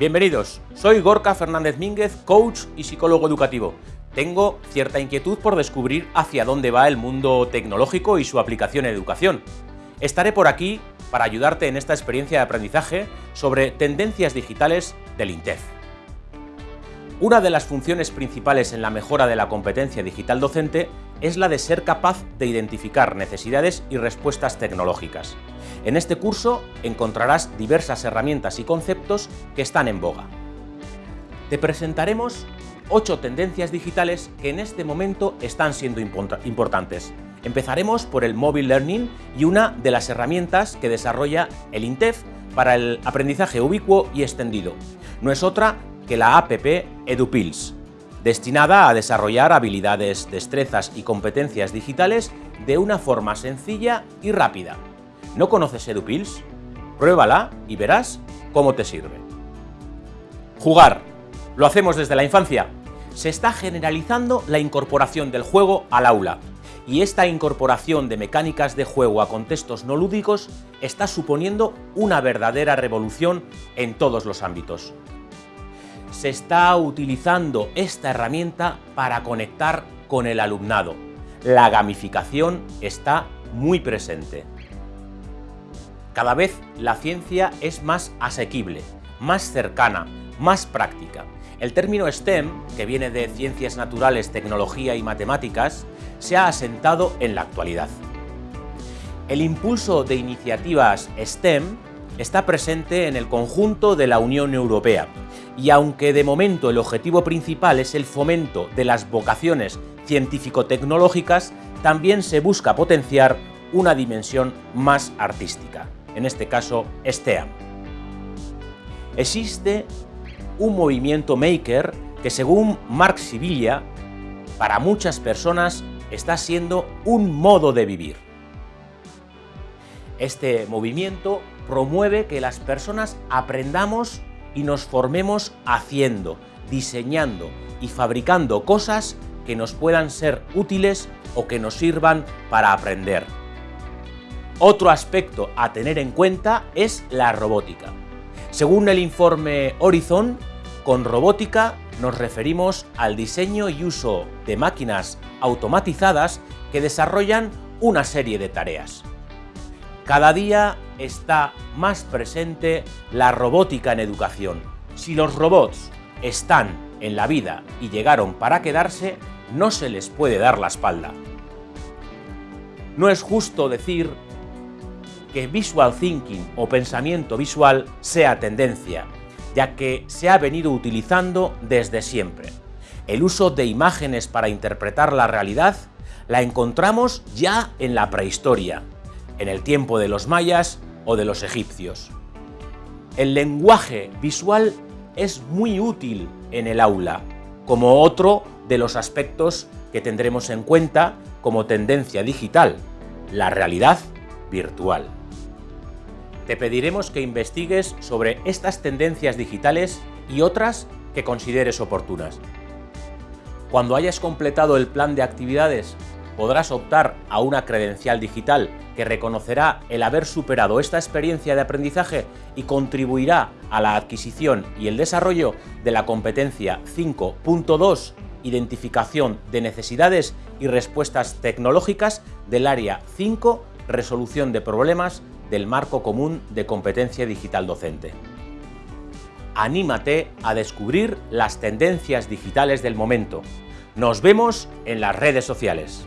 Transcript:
Bienvenidos, soy Gorka Fernández Mínguez, coach y psicólogo educativo. Tengo cierta inquietud por descubrir hacia dónde va el mundo tecnológico y su aplicación en educación. Estaré por aquí para ayudarte en esta experiencia de aprendizaje sobre tendencias digitales del INTEF. Una de las funciones principales en la mejora de la competencia digital docente es la de ser capaz de identificar necesidades y respuestas tecnológicas. En este curso encontrarás diversas herramientas y conceptos que están en boga. Te presentaremos ocho tendencias digitales que en este momento están siendo importantes. Empezaremos por el Mobile Learning y una de las herramientas que desarrolla el INTEF para el aprendizaje ubicuo y extendido. No es otra que la APP EduPills, destinada a desarrollar habilidades, destrezas y competencias digitales de una forma sencilla y rápida. ¿No conoces EduPills? Pruébala y verás cómo te sirve. Jugar. Lo hacemos desde la infancia. Se está generalizando la incorporación del juego al aula, y esta incorporación de mecánicas de juego a contextos no lúdicos está suponiendo una verdadera revolución en todos los ámbitos se está utilizando esta herramienta para conectar con el alumnado. La gamificación está muy presente. Cada vez la ciencia es más asequible, más cercana, más práctica. El término STEM, que viene de Ciencias Naturales, Tecnología y Matemáticas, se ha asentado en la actualidad. El impulso de iniciativas STEM está presente en el conjunto de la Unión Europea y aunque de momento el objetivo principal es el fomento de las vocaciones científico-tecnológicas, también se busca potenciar una dimensión más artística, en este caso STEAM. Existe un movimiento maker que según Mark Sibilla, para muchas personas está siendo un modo de vivir. Este movimiento promueve que las personas aprendamos y nos formemos haciendo, diseñando y fabricando cosas que nos puedan ser útiles o que nos sirvan para aprender. Otro aspecto a tener en cuenta es la robótica. Según el informe Horizon, con robótica nos referimos al diseño y uso de máquinas automatizadas que desarrollan una serie de tareas. Cada día está más presente la robótica en educación. Si los robots están en la vida y llegaron para quedarse, no se les puede dar la espalda. No es justo decir que visual thinking o pensamiento visual sea tendencia, ya que se ha venido utilizando desde siempre. El uso de imágenes para interpretar la realidad la encontramos ya en la prehistoria, en el tiempo de los mayas o de los egipcios. El lenguaje visual es muy útil en el aula, como otro de los aspectos que tendremos en cuenta como tendencia digital, la realidad virtual. Te pediremos que investigues sobre estas tendencias digitales y otras que consideres oportunas. Cuando hayas completado el plan de actividades podrás optar a una credencial digital que reconocerá el haber superado esta experiencia de aprendizaje y contribuirá a la adquisición y el desarrollo de la competencia 5.2 Identificación de necesidades y respuestas tecnológicas del área 5 Resolución de problemas del marco común de competencia digital docente. Anímate a descubrir las tendencias digitales del momento. Nos vemos en las redes sociales.